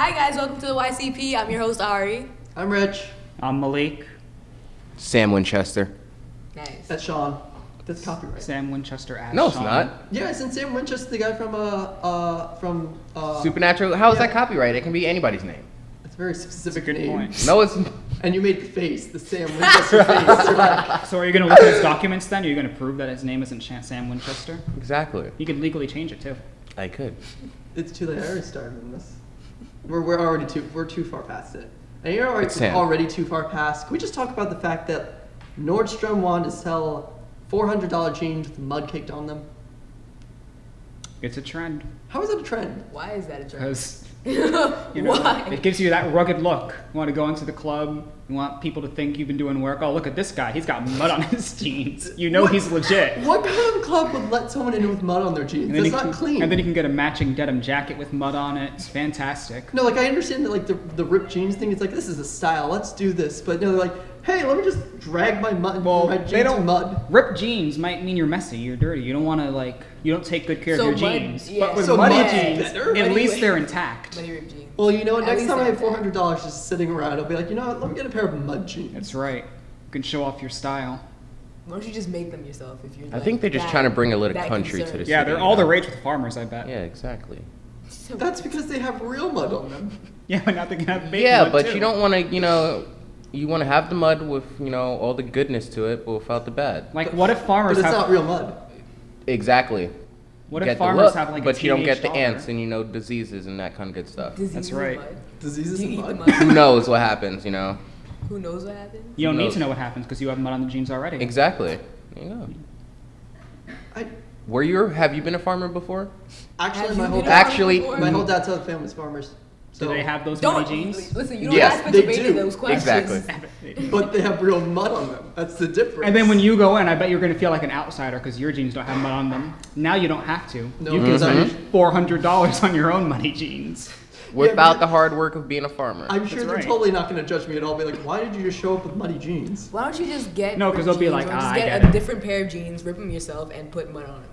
Hi guys, welcome to the YCP. I'm your host Ari. I'm Rich. I'm Malik. Sam Winchester. Nice. That's Sean. That's copyright. Sam Winchester as No, it's Sean. not. Yeah, isn't Sam Winchester the guy from uh uh from uh Supernatural. How is yeah. that copyright? It can be anybody's name. It's a very That's a specific good name. point. No, it's And you made the face, the Sam Winchester face. You're like, So are you gonna look at his documents then? Are you gonna prove that his name isn't Shan- Sam Winchester? exactly. You could legally change it too. I could. it's too late. I already started on this. We're, we're already too we're too far past it. And you're already, It's Sam. already too far past. Can we just talk about the fact that Nordstrom wanted to sell $400 jeans with mud caked on them? It's a trend How is that a trend? Why is that a trend? because you know Why? it gives you that rugged look. You want to go into the club. You want people to think you've been doing work. Oh, look at this guy. He's got mud on his jeans. You know What- he's legit. What kind of club would let someone in with mud on their jeans? That's not can, clean. and then you can get a matching denim jacket with mud on it. It's fantastic. No, like I understand that like the the ripped jeans thing. It's like this is a style. Let's do this. But no, they're like, hey, let me just drag my mud, Well, my jeans they don't mud. Ripped jeans might mean you're messy, you're dirty. You don't want to like, you don't take good care So of your mud- jeans. yeah. But with So muddy mud's jeans, better? at Muddy- least they're intact. Muddy ripped jeans. Well, you know what? At Next least time I have they're four intact. hundred dollars just sitting around, I'll be like, you know what? Let me get a pair of mud jeans. That's right. You can show off your style. Why don't you just make them yourself if you're I like, think they're just that- trying to bring a little that country to concerned? the Yeah, they're all the rage with farmers, I bet. Yeah, exactly. So- That's because they have real mud on them. Yeah, but now they can have big yeah, mud, but too. you don't want to, you know, you want to have the mud with, you know, all the goodness to it, but without the bad. Like, what if But farmers it's have? not real mud. Exactly. What get if farmers look, have like a but you don't get the teenage ants and you know diseases and that kind of good stuff. Diseases That's in right. mud. Diseases Do you in eat the mud. mud? Who knows what happens, you know? Who knows what happens? You don't need to know what happens because you have mud on the jeans already. Exactly. There you go. I Were you? Have you been a farmer before? actually my whole dad, Actually- my whole dad's side of the family's. Do So they have those Don't muddy jeans? listen. You don't Yes, ask they Pennsylvania do. those questions. Exactly. but they have real mud on them. That's the difference. And then when you go in, I bet you're gonna feel like an outsider because your jeans don't have mud on them. Now you don't have to. No, you can spend four hundred dollars on your own muddy jeans. Without but- the hard work of being a farmer. I'm sure That's they're right. totally not going to judge me at all. Be like, why did you just show up with muddy jeans? Why don't you just get No, 'cause ripped they'll be like, or "Ah, just I get, get a it." different pair of jeans, rip them yourself, and put mud on them.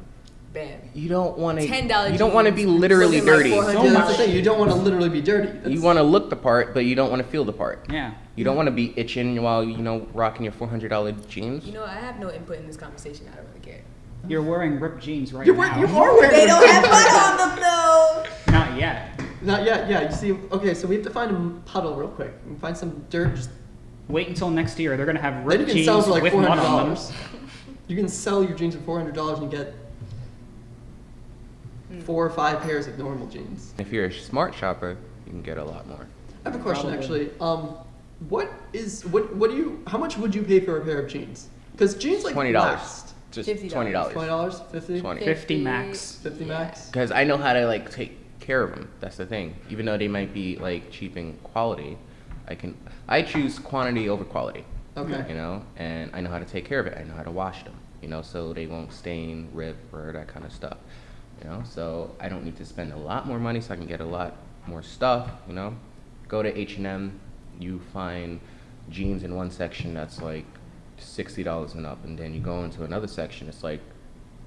Bam. you don't want to. $10 You don't want to be literally looking like dirty. 400 So yeah, much. thing. You don't want to literally be dirty. That's, You want to look the part, but you don't want to feel the part. Yeah. You don't want to be itching while you know rocking your four hundred dollar jeans. You know, I have no input in this conversation. I don't really care. You're wearing ripped jeans right You're, now. wearing- you are wearing. They don't jeans. have mud on them though. Not yet. Not yet. Yeah. You see. Okay. So we have to find a puddle real quick. We find some dirt. Just, Wait until next year. They're gonna have ripped can jeans sell for like with four mud hundred on them. dollars. You can sell your jeans for four hundred dollars and get four or five pairs of normal jeans. If you're a smart shopper, you can get a lot more. I have a question Probably. actually. Um, what is what? What do you? How much would you pay for a pair of jeans? Because jeans like Twenty dollars. Just $50. twenty Twenty dollars. dollars, fifty, Twenty. Fifty max. fifty max. Because I know how to like take care of them. That's the thing. Even though they might be like cheap in quality, I can. I choose quantity over quality. Okay. You know, and I know how to take care of it. I know how to wash them. You know, so they won't stain, rip, or that kind of stuff. You know, so I don't need to spend a lot more money, so I can get a lot more stuff. You know, go to H and M, you find jeans in one section that's like sixty dollars and up, and then you go into another section, it's like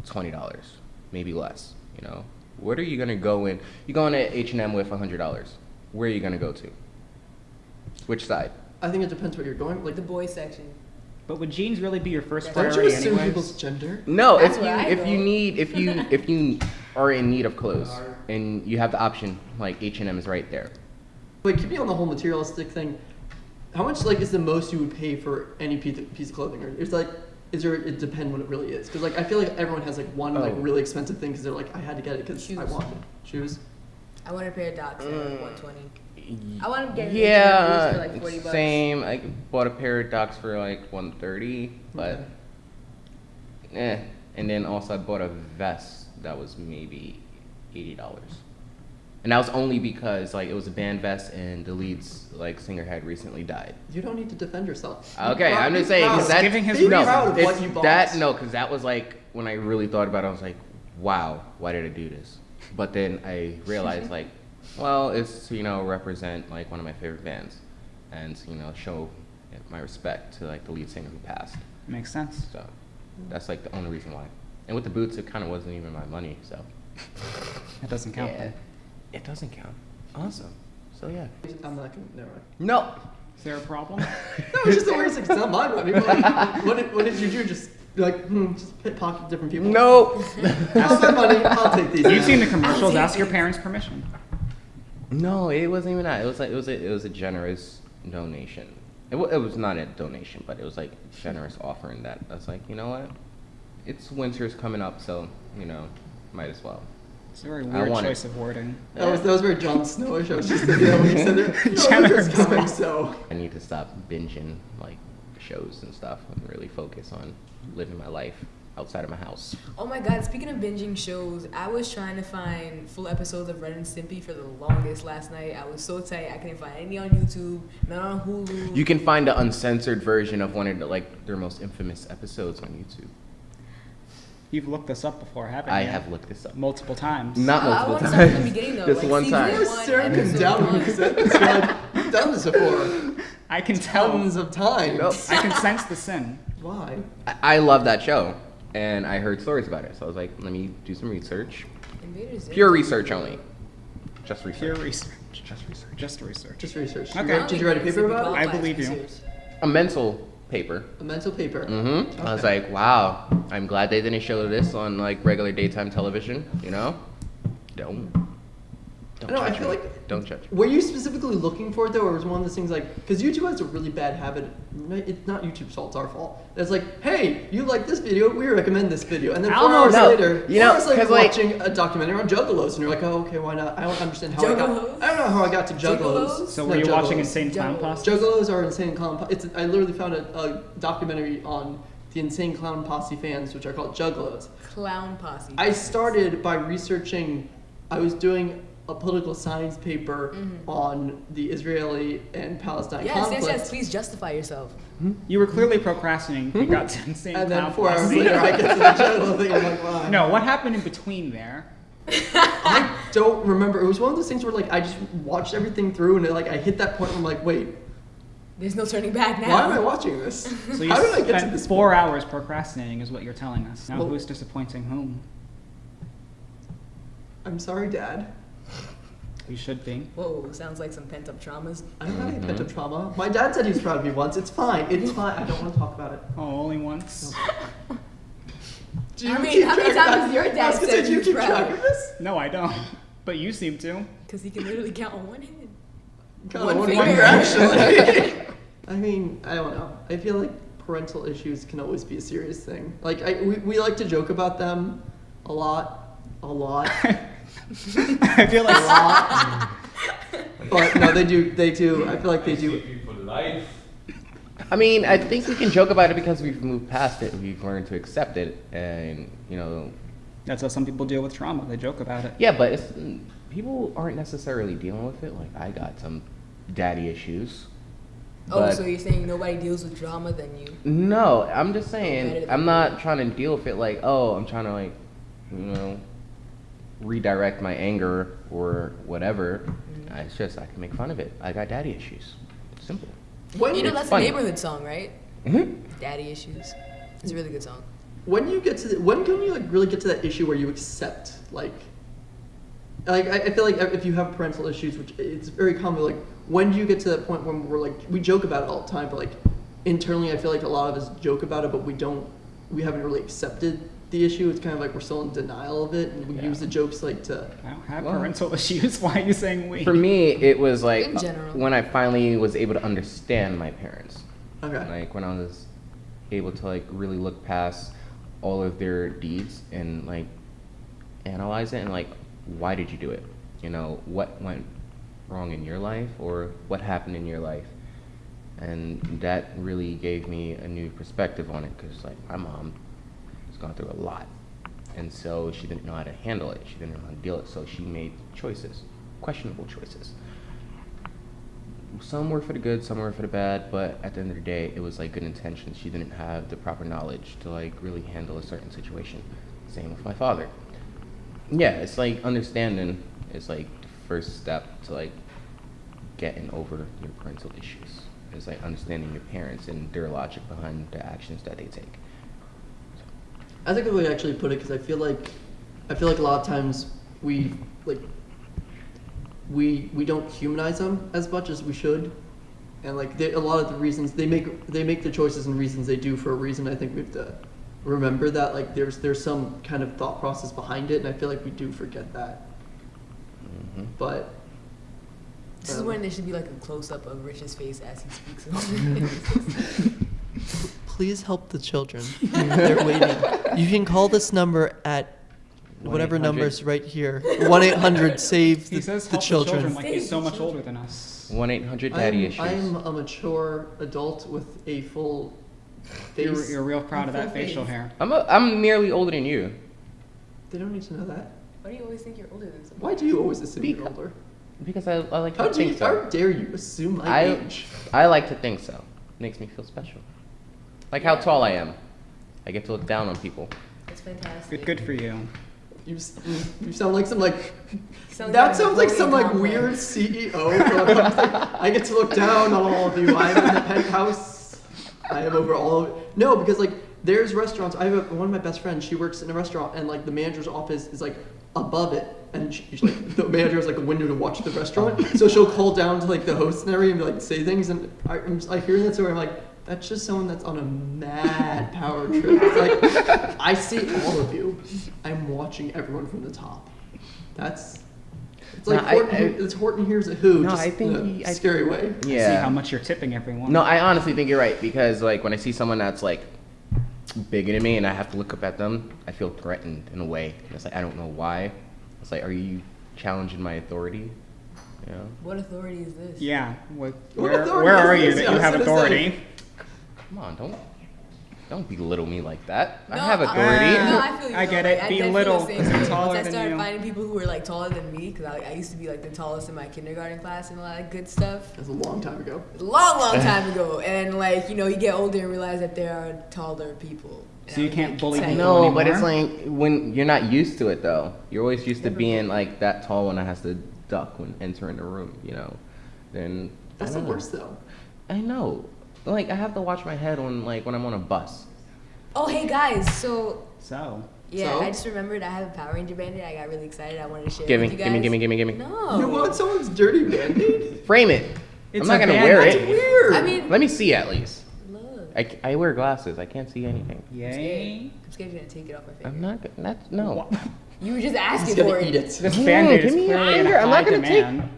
twenty dollars, maybe less. You know, what are you gonna go in? You go into H and M with hundred dollars. Where are you gonna go to? Which side? I think it depends what you're going. Like, The boys section. But would jeans really be your first Don't don't you assume anyways? people's gender? No, That's if you where if you need if you if you are in need of clothes and you have the option like H and M is right there. Wait, keep me on the whole materialistic thing. How much like is the most you would pay for any piece of, clothing? Or it's like, is there? It depends what it really is. Because like I feel like everyone has like one like Oh. really expensive thing because they're like I had to get it because I Shoes. wanted shoes. I want a pair of Docs for Mm. 120. I want to get Yeah, for like 40 bucks. same. I bought a pair of Docs for like one thirty, but eh. And then also I bought a vest that was maybe eighty dollars, and that was only because like it was a band vest and the lead's like singer had recently died. You don't need to defend yourself. Okay, I'm just saying proud. because that giving his no, proud of what you bought. that no, because that was like when I really thought about it. I was like, wow, why did I do this? But then I realized like, well, it's to, you know represent like one of my favorite bands, and you know show my respect to like the lead singer who passed. Makes sense. So that's like the only reason why. And with the boots, it kind of wasn't even my money, so That doesn't count. yeah, then. it doesn't count. Awesome. So yeah. I'm not gonna. Never mind. No. Is there a problem? No, it's just the way it's like, it's not my money. But like, what, did, what did you do? Just be like, hmm, just pit pocket different people. No. That's my money. I'll take these. You've seen the commercials. Ask your parents' permission. No, it wasn't even that. It was like it was a, it was a generous donation. It, wa- it was not a donation, but it was like generous offering that I was like, you know what? It's winter's coming up, so you know, might as well. It's a very I weird want it. choice of wording. That was that was very Jon Snowish. I was just thinking that when you said it. Winter's coming, so. I need to stop binging like shows and stuff and really focus on living my life outside of my house. Oh my god, speaking of binging shows, I was trying to find full episodes of Ren and Stimpy for the longest last night. I was so tight, I couldn't find any on YouTube, none on Hulu. You can find the uncensored version of one of the, like their most infamous episodes on YouTube. You've looked this up before, haven't I you? I have looked this up. multiple times. Not I- I multiple wanna start from the times. beginning, though, Just like one time. You were one, staring him episode down when one. you said this. You're like, you've done this before. I can tell. Tons of times. Nope. I can sense the sin. Why? I, I love that show, and I heard stories about it, so I was like, let me do some research. Invaders Pure research only. Just research. Pure research. Just research. Just research. Just research. Okay. Did you, did you write a paper about it? I believe you. A mental paper. A mental paper. Mm-hmm. I was like, wow. I'm glad they didn't show this on like regular daytime television. You know? Don't. Don't No, I feel me. like- Don't judge. me. Were you specifically looking for it though, or was one of those things like because YouTube has a really bad habit? It's not YouTube's fault; it's our fault. It's like, hey, you like this video, we recommend this video, and then I four don't know, hours later, you four know, hours later, 'cause, like- watching a documentary on Juggalos, and you're like, oh, okay, why not? I don't understand how I got. I don't know how I got to Juggalos. Juggalos? So No, were you watching Juggalos. Insane Clown Posse? Juggalos are insane clown. Po- it's I literally found a, a documentary on the insane clown posse fans, which are called Juggalos. Clown Posse. I started by researching. I was doing a political science paper on the Israeli and Palestine Mm-hmm. Yes, yes, conflict. yes. Please justify yourself. You were clearly procrastinating. You got to Insane And then four hours later, I get to the Juggalo thing. I'm like, why? No, what happened in between there? I don't remember. It was one of those things where like I just watched everything through, and it, like I hit that point where I'm like, wait, There's no turning back now. why am I watching this? So you How did I get to this four point? hours procrastinating, is what you're telling us. Now, Well- who's disappointing whom? I'm sorry, Dad. You should be. Whoa, sounds like some pent up traumas. I don't have any Mhm. pent-up trauma. My dad said he was proud of me once. It's fine. It's fine. I don't want to talk about it. Oh, only once. Do I mean, keep how many track of times that? has your I was dad gonna say, said do you you're keep proud? track of this? No, I don't. But you seem to. Because he can literally count on one hand. Kinda One one finger. finger, actually. I mean, I don't know. I feel like parental issues can always be a serious thing. Like, I, we, we like to joke about them a lot, a lot, I feel a like lot. but no, they do. They do. I feel like they do. for life. I mean, I think we can joke about it because we've moved past it. We've learned to accept it, and you know, that's how some people deal with trauma. They joke about it. yeah. But it's, people aren't necessarily dealing with it. Like I got some daddy issues. Oh, so you're saying nobody deals with drama than you? No, I'm just saying. I'm not trying to deal with it like, oh, I'm trying to like, you know, redirect my anger or whatever. Mm-hmm. It's just I can make fun of it. I got daddy issues. Simple. When You know, that's funny. a Neighbourhood song, right? hmm Daddy Issues. It's a really good song. when you get to the, when can you like really get to that issue where you accept like like I, I feel like if you have parental issues which it's very common like when do you get to that point when we're like we joke about it all the time but like internally i feel like a lot of us joke about it but we don't we haven't really accepted the issue it's kind of like we're still in denial of it and we Yeah. use the jokes like to I don't have Well- parental issues. Why are you saying we? For me, it was like In general. when I finally was able to understand my parents. okay Like when I was able to like really look past all of their deeds and like analyze it and like why did you do it? You know, what went wrong in your life or what happened in your life? And that really gave me a new perspective on it because like my mom has gone through a lot. And so she didn't know how to handle it. She didn't know how to deal it. So she made choices, questionable choices some were for the good, some were for the bad, but at the end of the day, it was like good intentions. She didn't have the proper knowledge to like really handle a certain situation. Same with my father. Yeah, it's like understanding is like the first step to like getting over your parental issues. It's like understanding your parents and their logic behind the actions that they take. That's a good way to actually put it because I feel like I feel like a lot of times we like we we don't humanize them as much as we should, and like they, a lot of the reasons they make they make the choices and reasons they do for a reason. I think we have to remember that like there's there's some kind of thought process behind it, and I feel like we do forget that. Mhm. But This is Um, when there should be like a close up of Rich's face as he speaks. Please help the children. They're waiting. You can call this number at whatever 1-800. number's right here. 1 800 save the, He the, says the help children. like he's so much older than us. One eight hundred daddy I'm, issues. I'm a mature adult with a full face. You're, you're real proud of that Full facial hair. I'm a, I'm nearly older than you. They don't need to know that. Why do you always think you're older than someone? Why do you always assume you're Because- older? Because I, I like How to do you? think How so. dare you assume my I age? I like to think so. Makes me feel special. Like how Yeah. tall I am. I get to look down on people. That's fantastic. Good, good for you. You, you sound like some like Sounds that like sounds like some like complex. weird CEO. for a. I get to look down on all of you. I'm in the penthouse. I am over all of No, because like there's restaurants. I have a, one of my best friends. She works in a restaurant, and like the manager's office is like above it, and she, she's like the manager has like a window to watch the restaurant. So she'll call down to like the host and everything and like say things, and I, I'm just, like hearing that story, I'm like. That's just someone that's on a mad power trip. It's like I see all of you. I'm watching everyone from the top. That's it's like No, I- Horton, I- it's Horton hears a who. No, just I think in a he- I- scary way. See how much you're tipping everyone. No, I honestly think you're right because like when I see someone that's like bigger than me and I have to look up at them, I feel threatened in a way. It's like I don't know why. It's like, are you challenging my authority? You know? What authority is this? Yeah. What, What where, authority where is are you that Yeah, you have gonna authority? Come on, don't don't belittle me like that. I No, have I- authority. no, I feel you. I get Like, it. I Be definitely little feel the 'cause same they're way. taller Once I started finding people who were like taller than me, because I, I used to be like the tallest in my kindergarten class and a lot of good stuff. That's a long time ago. A long, long time ago. And like, you know, you get older and realize that there are taller people. So you can't bully tight. people No, but it's like when you're not used to it though. You're always used to Never being been. like that tall one that has to duck when entering the room, you know. Then That's the worst though. I know. Like I have to watch my head on like when I'm on a bus. Oh, hey guys. So, So, yeah, So? I just remembered I have a Power Ranger band-aid. I got really excited. I wanted to share Give it me, with you give me, give me, give me, give me. No. You want someone's dirty band-aid? Frame it. It's I'm not gonna band- wear That's it. weird. I mean, Let me see at least. look. I, I wear glasses. I can't see anything. yay. I'm scared you're gonna take it off my finger. I'm not. gonna- That's no. What? You were just he's asking gonna for eat it. it. This Yeah, band-aid give is me clearly in anger. a I'm not gonna take- demand.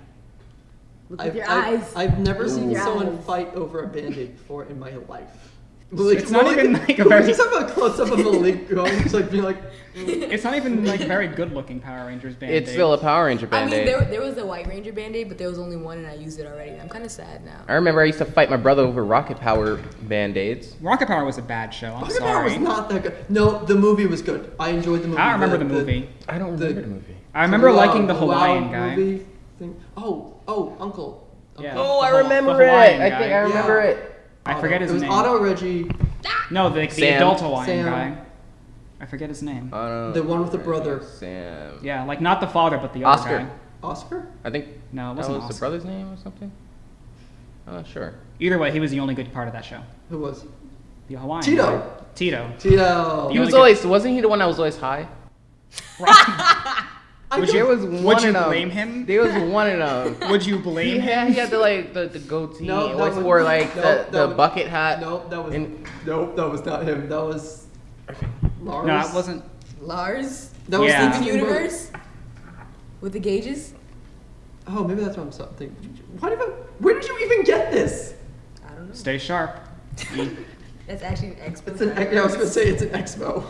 Look with I've, your I've, eyes. I've never Look seen with your someone eyes. fight over a band-aid before in my life. It's not even, like, a can we very- just have a close-up of the link going, just like being like, mm. It's not even like very good-looking Power Rangers band-aid. It's still a Power Ranger I mean, band-aid. there, there was a White Ranger band-aid, but there was only one, and I used it already. I'm kind of sad now. I remember I used to fight my brother over Rocket Power band-aids. Rocket Power was a bad show. I'm Rocket Power was not that good. No, the movie was good. I enjoyed the movie. I remember the movie. I don't remember the, movie. I remember Wow, liking the wow Hawaiian guy. Movie thing. Oh, oh, Uncle. Yeah. Oh, I The Haw- remember the it. Hawaiian I think. I remember Yeah. it. I Otto. forget his it was name. Otto Reggie, No, the, the adult Hawaiian Sam. guy. I forget his name. Uh, The one with the brother. Sam. Yeah, like not the father, but the other Oscar. guy. Oscar. I think No, it that wasn't was Oscar. the brother's name or something. I'm not sure. Either way, he was the only good part of that show. Who was? The Hawaiian Tito. guy. Tito. Tito. You He was get- always wasn't he the one that was always high? I Would you- There was Would one you of them. blame him? There was one of them. Would you He blame him? had, he had the like the, the goatee. No, that was- wore like no, the, that the was- bucket hat. Nope, that was. And- nope, that was not him. That was. Lars. No, it wasn't. Lars? That was Yeah. Steven Steven Universe? With the gauges? Oh, maybe that's what I'm so- thinking. Why did I, Where did you even get this? I don't know. Stay sharp. That's actually an expo. It's an. Yeah, I was gonna say it's an expo.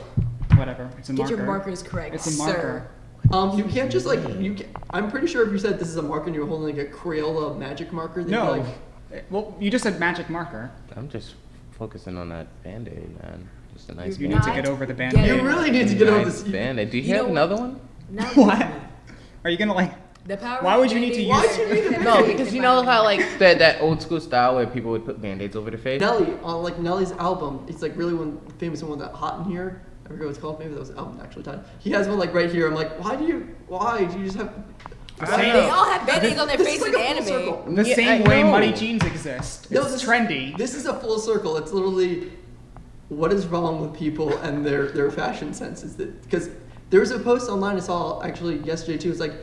Whatever. It's a Get marker. your markers correct, It's a sir. Marker. Um, you can't just like you. Can, I'm pretty sure if you said this is a marker and you're holding like a Crayola magic marker, they'd No. be like, Well, you just said magic marker. I'm just focusing on that band-aid, man. Just a nice You You're need to get over the getting- band-aid. you really need to get over nice this. band-aid. Do you, You have another what? one? Now What? listen. Are you gonna like? The Power Why would you need to use- band-aid Why'd you is need to- No, because you know how like that that old school style where people would put band-aids over their face. Nelly on like Nelly's album. It's like really one famous one that hot in here. I forget what it's called. Maybe that was the album actually. Time. He has one like right here. I'm like, why do you? Why do you just have? I They all have band-aids on their This face is in like a full anime. circle. the Yeah, same I way know. muddy jeans exist. It's No, this- trendy. This is a full circle. It's literally what is wrong with people and their their fashion senses. That because there was a post online I saw actually yesterday too. It's like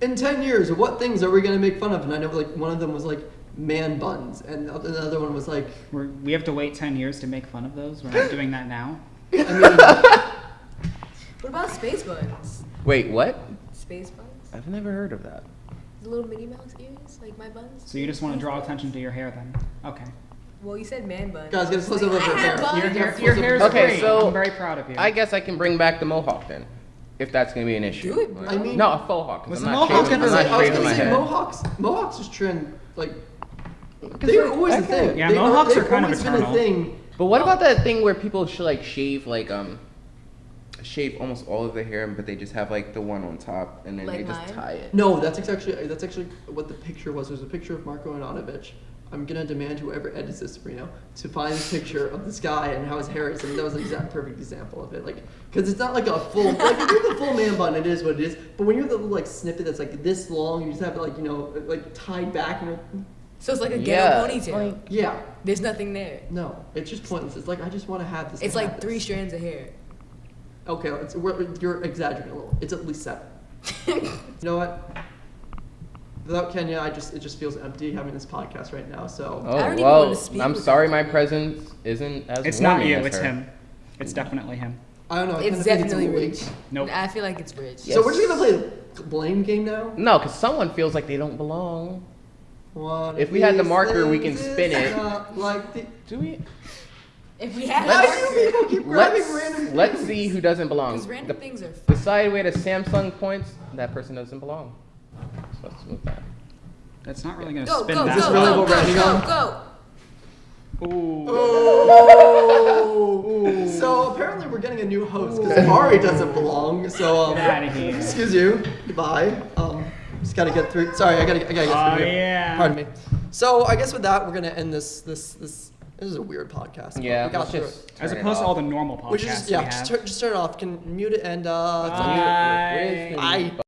in 10 years, what things are we going to make fun of? And I know like one of them was like man buns, and the other- the other one was like, We're, we have to wait 10 years to make fun of those. We're not doing that now. I mean, What about space buns? Wait, what? Space buns? I've never heard of that. The little Minnie Mouse ears, like my buns. So you just want to draw attention to your hair then? Okay. Well, you said man buns. Guys, get a close up Like, of her I hair. have buns. Your hair, close your hair's Okay, great. so I'm very proud of you. I guess I can bring back the mohawk then, if that's gonna be an issue. Do it, bro. I mean- no, a faux hawk. 'cause Was I'm the not mohawk shaving, I was I'm gonna not say, I was gonna say head. mohawks. Mohawks is trend like. They were always a thing. Yeah, They mohawks they've are kind of always been eternal. a thing. But what about that thing where people should like shave like um shave almost all of their hair, but they just have like the one on top and then Like they just mine? tie it. No, that's actually that's actually what the picture was. There's a picture of Marco Ananovich. I'm gonna demand whoever edits this, Reno, to find a picture of this guy and how his hair is. I mean, that was an exact perfect example of it. Like, because it's not like a full, like if you have the full man bun, it is what it is. But when you have the little like snippet that's like this long, you just have it like you know like tied back and like, So it's like a Yeah, ghetto it's ponytail. like- yeah, There's nothing there. no, it's just pointless. It's like I just want to have this. It's like three this. strands of hair. Okay, it's, we're, you're exaggerating a little. It's at least seven. you know what? Without Kenya, I just it just feels empty having this podcast right now. So Oh I don't even well, wanna speak I'm sorry, my presence isn't as. It's not you, as it's her. him. It's definitely him. I don't know. It's kinda definitely a little Rich. late. Nope. I feel like it's Rich. So we're just gonna play the blame game now. No, because someone feels like they don't belong. One If we had the marker, we can spin it. Like the, Do we? If we had why a do people keep grabbing Let's random let's see who doesn't belong. Because random The, things are the fun. side way to Samsung points, that person doesn't belong. So let's move that. That's not really going to spin go, that go, Is this really go, what we're ending go, on? go, go. Ooh. Oh. So apparently we're getting a new host because Ari doesn't belong. So um, Get outta here. excuse you. Goodbye. Um, just gotta get through. Sorry, I gotta. I gotta get Oh, through. here. yeah. Pardon me. So I guess with that we're gonna end this. This this. This is a weird podcast. Yeah, we got let's through just it. As turn it opposed to all the normal podcasts We should just we yeah, have. just, turn, just turn it off. Can mute it and uh. Bye. Where's the I-